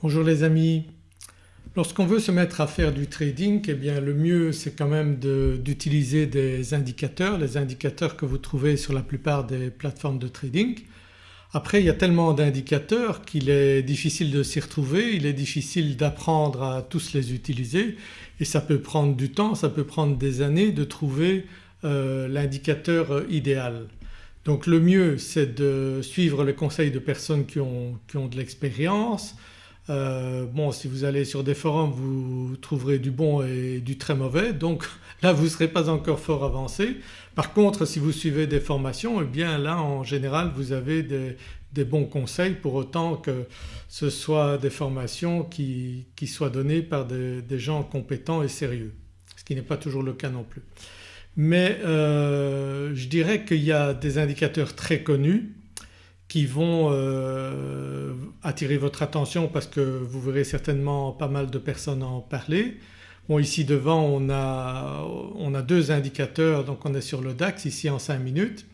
Bonjour les amis. Lorsqu'on veut se mettre à faire du trading eh bien le mieux c'est quand même d'utiliser des indicateurs, les indicateurs que vous trouvez sur la plupart des plateformes de trading. Après il y a tellement d'indicateurs qu'il est difficile de s'y retrouver, il est difficile d'apprendre à tous les utiliser et ça peut prendre du temps, ça peut prendre des années de trouver euh, l'indicateur idéal. Donc le mieux c'est de suivre les conseils de personnes qui ont de l'expérience, euh, bon si vous allez sur des forums vous trouverez du bon et du très mauvais donc là vous ne serez pas encore fort avancé. Par contre si vous suivez des formations eh bien là en général vous avez des, bons conseils pour autant que ce soit des formations qui, soient données par des, gens compétents et sérieux ce qui n'est pas toujours le cas non plus. Mais euh, je dirais qu'il y a des indicateurs très connus qui vont euh, attirer votre attention parce que vous verrez certainement pas mal de personnes en parler. Bon ici devant on a, on a deux indicateurs donc on est sur le DAX ici en 5 minutes.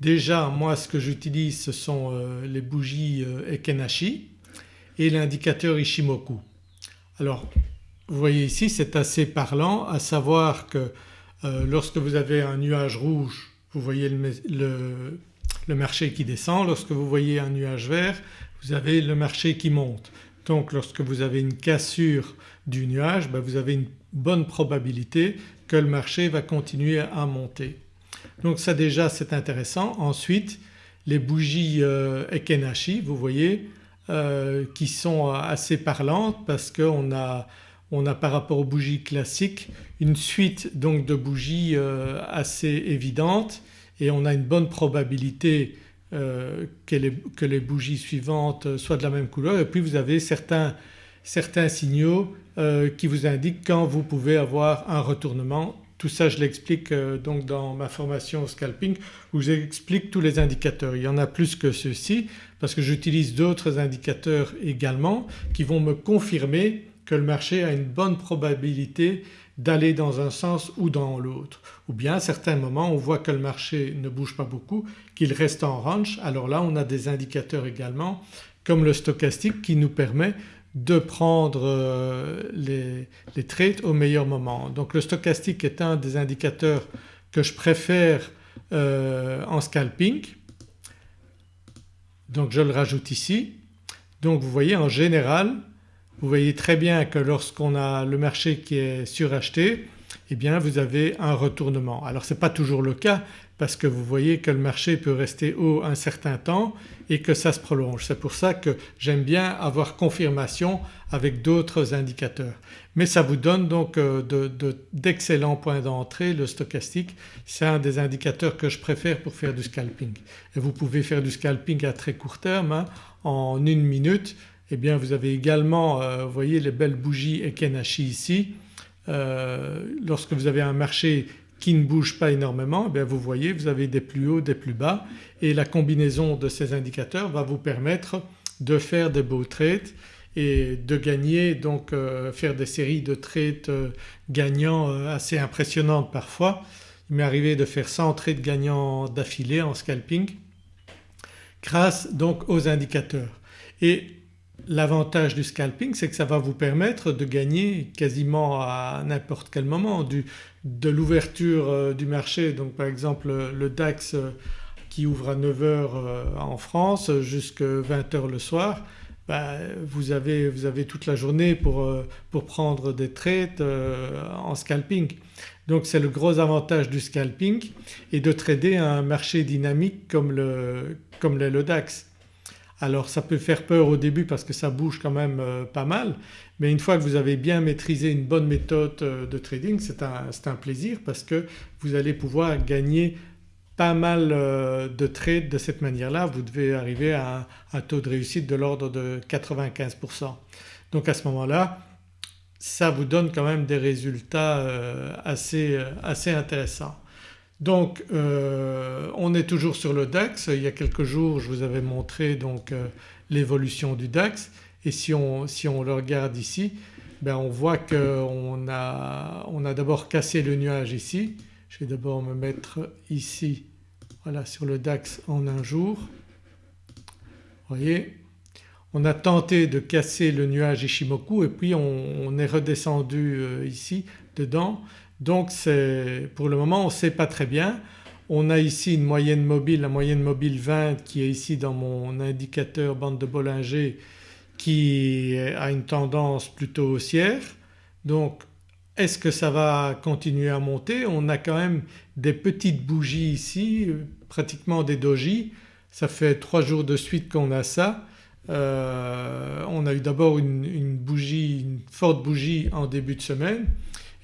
Déjà moi ce que j'utilise ce sont euh, les bougies euh, Ekenashi et l'indicateur Ishimoku. Alors vous voyez ici c'est assez parlant à savoir que lorsque vous avez un nuage rouge vous voyez le marché qui descend, lorsque vous voyez un nuage vert vous avez le marché qui monte. Donc lorsque vous avez une cassure du nuage ben, vous avez une bonne probabilité que le marché va continuer à monter. Donc ça déjà c'est intéressant. Ensuite les bougies euh, Ekenashi vous voyez euh, qui sont assez parlantes parce qu'on a, on a par rapport aux bougies classiques une suite donc de bougies euh, assez évidentes et on a une bonne probabilité euh, que, les, bougies suivantes soient de la même couleur et puis vous avez certains, signaux euh, qui vous indiquent quand vous pouvez avoir un retournement. Tout ça je l'explique euh, donc dans ma formation scalping où j'explique tous les indicateurs. Il y en a plus que ceux-ci parce que j'utilise d'autres indicateurs également qui vont me confirmer que le marché a une bonne probabilité d'aller dans un sens ou dans l'autre. Ou bien à certains moments on voit que le marché ne bouge pas beaucoup, qu'il reste en range alors là on a des indicateurs également comme le stochastique qui nous permet de prendre euh, les, trades au meilleur moment. Donc le stochastique est un des indicateurs que je préfère euh, en scalping donc je le rajoute ici. Donc vous voyez en général vous voyez très bien que lorsqu'on a le marché qui est suracheté eh bien vous avez un retournement. Alors ce n'est pas toujours le cas parce que vous voyez que le marché peut rester haut un certain temps et que ça se prolonge. C'est pour ça que j'aime bien avoir confirmation avec d'autres indicateurs. Mais ça vous donne donc euh, d'excellents points d'entrée le stochastique. C'est un des indicateurs que je préfère pour faire du scalping. Et vous pouvez faire du scalping à très court terme hein, en une minute eh bien vous avez également euh, vous voyez les belles bougies Ekenashi ici. Euh, lorsque vous avez un marché qui ne bouge pas énormément eh vous voyez vous avez des plus hauts, des plus bas et la combinaison de ces indicateurs va vous permettre de faire des beaux trades et de gagner donc euh, faire des séries de trades gagnants assez impressionnantes parfois. Il m'est arrivé de faire 100 trades gagnants d'affilée en scalping grâce donc aux indicateurs. Et L'avantage du scalping c'est que ça va vous permettre de gagner quasiment à n'importe quel moment de l'ouverture euh, du marché donc par exemple le DAX euh, qui ouvre à 9h euh, en France jusqu'à 20h le soir ben, vous, avez, toute la journée pour, prendre des trades en scalping. Donc c'est le gros avantage du scalping et de trader un marché dynamique comme le, le DAX. Alors ça peut faire peur au début parce que ça bouge quand même euh, pas mal mais une fois que vous avez bien maîtrisé une bonne méthode euh, de trading c'est un, plaisir parce que vous allez pouvoir gagner pas mal euh, de trades de cette manière-là. Vous devez arriver à un, taux de réussite de l'ordre de 95%. Donc à ce moment-là ça vous donne quand même des résultats assez, assez intéressants. Donc euh, on est toujours sur le DAX, il y a quelques jours je vous avais montré donc euh, l'évolution du DAX et si on, le regarde ici ben on voit qu'on a, on a d'abord cassé le nuage ici. Je vais d'abord me mettre ici voilà sur le DAX en un jour. Vous voyez? On a tenté de casser le nuage Ishimoku et puis on, est redescendu euh, ici dedans donc pour le moment on ne sait pas très bien. On a ici une moyenne mobile, la moyenne mobile 20 qui est ici dans mon indicateur bande de Bollinger qui a une tendance plutôt haussière. Donc est-ce que ça va continuer à monter? On a quand même des petites bougies ici, pratiquement des doji. Ça fait trois jours de suite qu'on a ça. Euh, on a eu d'abord une, bougie, une forte bougie en début de semaine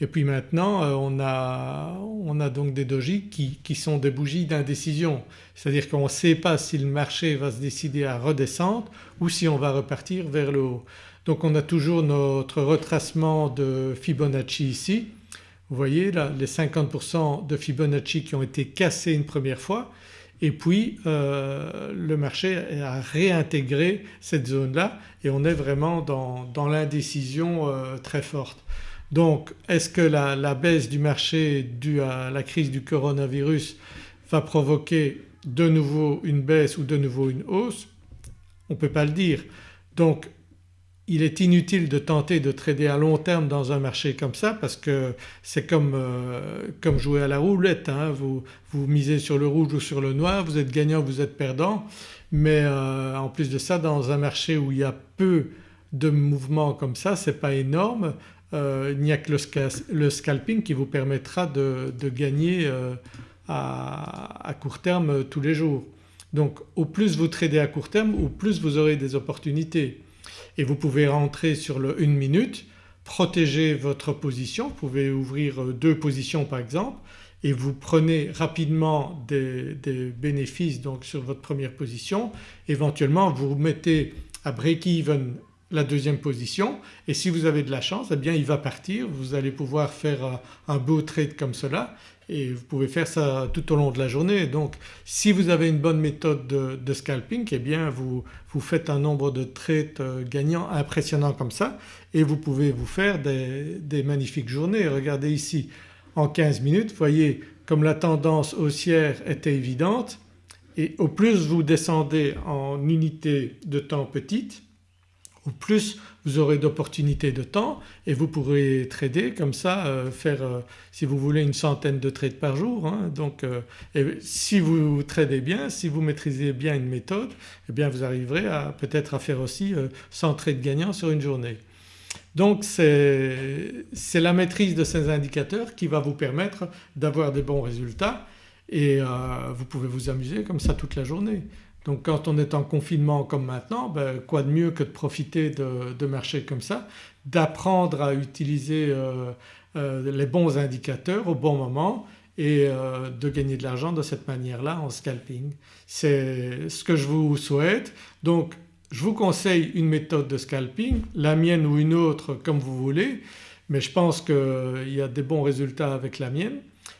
et puis maintenant euh, on, a, on, a, donc des dojis qui, sont des bougies d'indécision. C'est-à-dire qu'on ne sait pas si le marché va se décider à redescendre ou si on va repartir vers le haut. Donc on a toujours notre retracement de Fibonacci ici. Vous voyez là les 50% de Fibonacci qui ont été cassés une première fois et puis euh, le marché a réintégré cette zone-là et on est vraiment dans, dans l'indécision euh, très forte. Donc est-ce que la, baisse du marché due à la crise du coronavirus va provoquer de nouveau une baisse ou de nouveau une hausse? On ne peut pas le dire. Donc il est inutile de tenter de trader à long terme dans un marché comme ça parce que c'est comme, euh, jouer à la roulette. Hein. Vous, vous, misez sur le rouge ou sur le noir, vous êtes gagnant, vous êtes perdant mais euh, en plus de ça dans un marché où il y a peu de mouvements comme ça, ce n'est pas énorme, il n'y a que le, scalping qui vous permettra de, gagner euh, à, court terme tous les jours. Donc au plus vous tradez à court terme au plus vous aurez des opportunités et vous pouvez rentrer sur le 1 minute, protéger votre position, vous pouvez ouvrir euh, deux positions par exemple et vous prenez rapidement des, des bénéfices donc sur votre première position. Éventuellement vous mettez à break-even la deuxième position. Et si vous avez de la chance eh bien il va partir, vous allez pouvoir faire un beau trade comme cela. Et vous pouvez faire ça tout au long de la journée. Donc si vous avez une bonne méthode de, scalping eh bien vous, vous, faites un nombre de trades euh, gagnants impressionnant comme ça. Et vous pouvez vous faire des, des magnifiques journées. Regardez ici en 15 minutes vous voyez comme la tendance haussière était évidente. Et au plus vous descendez en unité de temps petite au plus vous aurez d'opportunités de temps et vous pourrez trader comme ça, euh, faire euh, si vous voulez une centaine de trades par jour. Hein. donc euh, si vous tradez bien, si vous maîtrisez bien une méthode eh bien vous arriverez à peut-être à faire aussi 100 trades gagnants sur une journée. Donc c'est la maîtrise de ces indicateurs qui va vous permettre d'avoir des bons résultats et vous pouvez vous amuser comme ça toute la journée. Donc quand on est en confinement comme maintenant ben, quoi de mieux que de profiter de, marchés comme ça, d'apprendre à utiliser euh, euh, les bons indicateurs au bon moment et euh, de gagner de l'argent de cette manière-là en scalping. C'est ce que je vous souhaite. Donc je vous conseille une méthode de scalping, la mienne ou une autre comme vous voulez mais je pense qu'il y a des bons résultats avec la mienne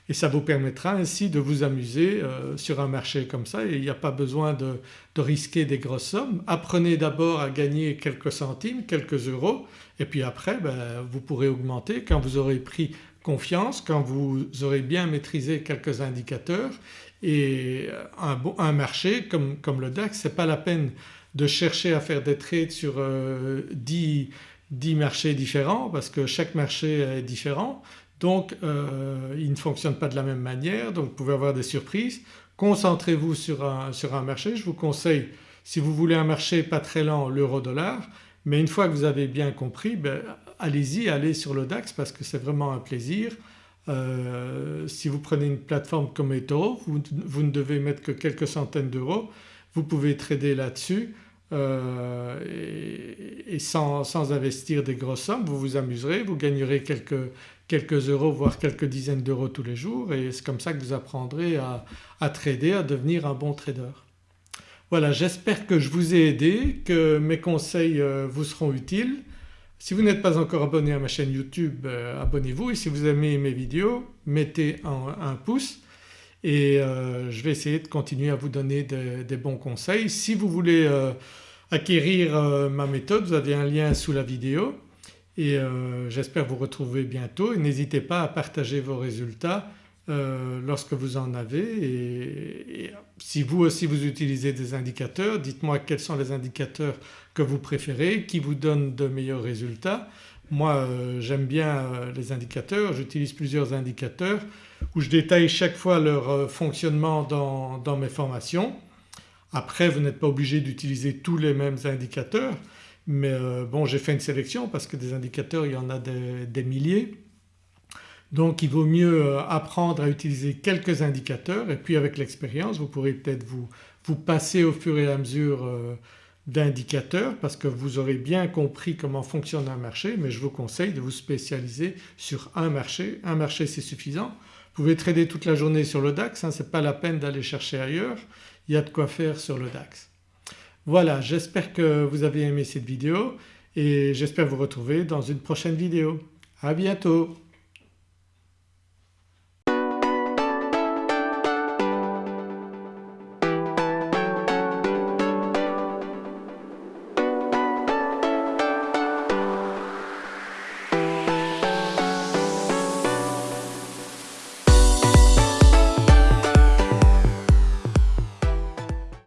et ça vous permettra ainsi de vous amuser euh, sur un marché comme ça. Et il n'y a pas besoin de, risquer des grosses sommes. Apprenez d'abord à gagner quelques centimes, quelques euros. Et puis après ben, vous pourrez augmenter. Quand vous aurez pris confiance, quand vous aurez bien maîtrisé quelques indicateurs et un, un marché comme, le DAX ce n'est pas la peine de chercher à faire des trades sur 10, euh, 10 marchés différents parce que chaque marché est différent donc euh, il ne fonctionne pas de la même manière donc vous pouvez avoir des surprises. Concentrez-vous sur un, sur un marché, je vous conseille si vous voulez un marché pas très lent l'euro-dollar mais une fois que vous avez bien compris ben, allez-y, allez sur le DAX parce que c'est vraiment un plaisir. Euh, si vous prenez une plateforme comme eToro vous, ne devez mettre que quelques centaines d'euros, vous pouvez trader là-dessus euh, et, sans, investir des grosses sommes vous vous amuserez, vous gagnerez quelques, quelques euros voire quelques dizaines d'euros tous les jours et c'est comme ça que vous apprendrez à, trader, à devenir un bon trader. Voilà j'espère que je vous ai aidé, que mes conseils euh, vous seront utiles. Si vous n'êtes pas encore abonné à ma chaîne YouTube euh, abonnez-vous et si vous aimez mes vidéos mettez un pouce et euh, je vais essayer de continuer à vous donner des, bons conseils. Si vous voulez acquérir ma méthode vous avez un lien sous la vidéo et j'espère vous retrouver bientôt n'hésitez pas à partager vos résultats euh, lorsque vous en avez et, si vous aussi vous utilisez des indicateurs dites-moi quels sont les indicateurs que vous préférez, qui vous donnent de meilleurs résultats. Moi euh, j'aime bien euh, les indicateurs, j'utilise plusieurs indicateurs où je détaille chaque fois leur fonctionnement dans mes formations. Après vous n'êtes pas obligé d'utiliser tous les mêmes indicateurs mais bon j'ai fait une sélection parce que des indicateurs il y en a des milliers donc il vaut mieux euh, apprendre à utiliser quelques indicateurs et puis avec l'expérience vous pourrez peut-être vous, vous passer au fur et à mesure euh, d'indicateurs parce que vous aurez bien compris comment fonctionne un marché mais je vous conseille de vous spécialiser sur un marché. Un marché c'est suffisant. Vous pouvez trader toute la journée sur le DAX, hein, ce n'est pas la peine d'aller chercher ailleurs, il y a de quoi faire sur le DAX. Voilà j'espère que vous avez aimé cette vidéo et j'espère vous retrouver dans une prochaine vidéo. À bientôt